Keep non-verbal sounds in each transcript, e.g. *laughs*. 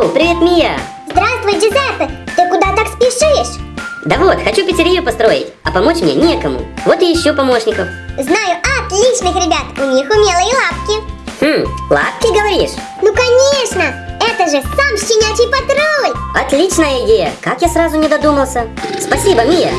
Оу, привет, Мия! Здравствуй, Джузеппе! Ты куда так спешишь? Да вот, хочу пиццерию построить, а помочь мне некому. Вот и ищу помощников. Знаю отличных ребят, у них умелые лапки. Хм, лапки говоришь? Ну конечно! Это же сам щенячий патруль! Отличная идея! Как я сразу не додумался? Спасибо, Мия!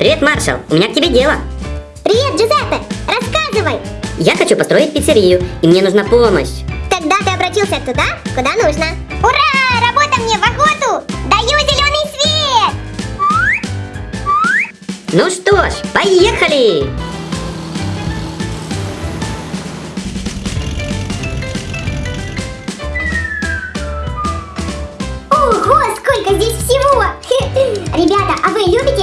Привет, маршал! У меня к тебе дело. Привет, Джузеппе! Рассказывай! Я хочу построить пиццерию, и мне нужна помощь. Тогда ты обратился туда, куда нужно. Ура! Работа мне в охоту! Даю зеленый свет! Ну что ж, поехали! Ого, сколько здесь всего! *laughs* Ребята, а вы любите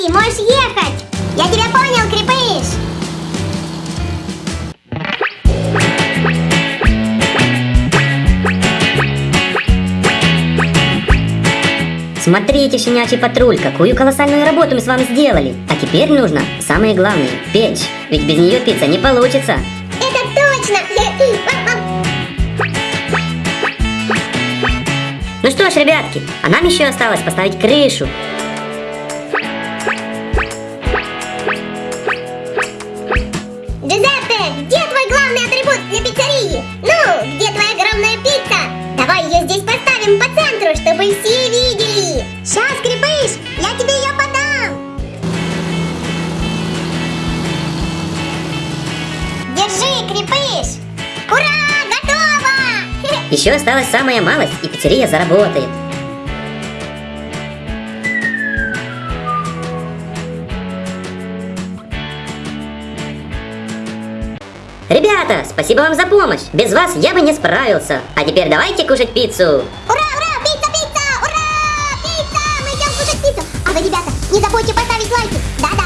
Рокки, можешь ехать! Я тебя понял, Крепыш! Смотрите, щенячий патруль, какую колоссальную работу мы с вами сделали. А теперь нужно самое главное – печь. Ведь без нее пицца не получится. Это точно! Ну что ж, ребятки, а нам еще осталось поставить крышу. Еще осталась самая малость, и пиццерия заработает. Ребята, спасибо вам за помощь. Без вас я бы не справился. А теперь давайте кушать пиццу. Ура, ура, пицца, пицца, ура, пицца. Мы идем кушать пиццу. А вы, ребята, не забудьте поставить лайки. Да-да.